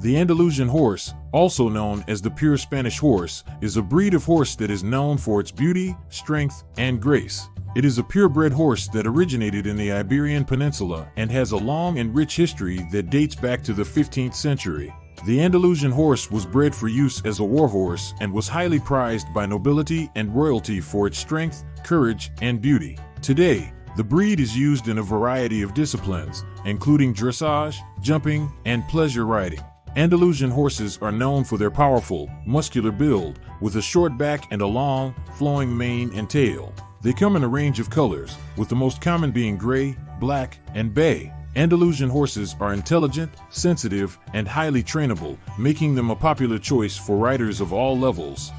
The Andalusian horse, also known as the pure Spanish horse, is a breed of horse that is known for its beauty, strength, and grace. It is a purebred horse that originated in the Iberian Peninsula and has a long and rich history that dates back to the 15th century. The Andalusian horse was bred for use as a war horse and was highly prized by nobility and royalty for its strength, courage, and beauty. Today, the breed is used in a variety of disciplines, including dressage, jumping, and pleasure riding. Andalusian horses are known for their powerful, muscular build, with a short back and a long, flowing mane and tail. They come in a range of colors, with the most common being gray, black, and bay. Andalusian horses are intelligent, sensitive, and highly trainable, making them a popular choice for riders of all levels.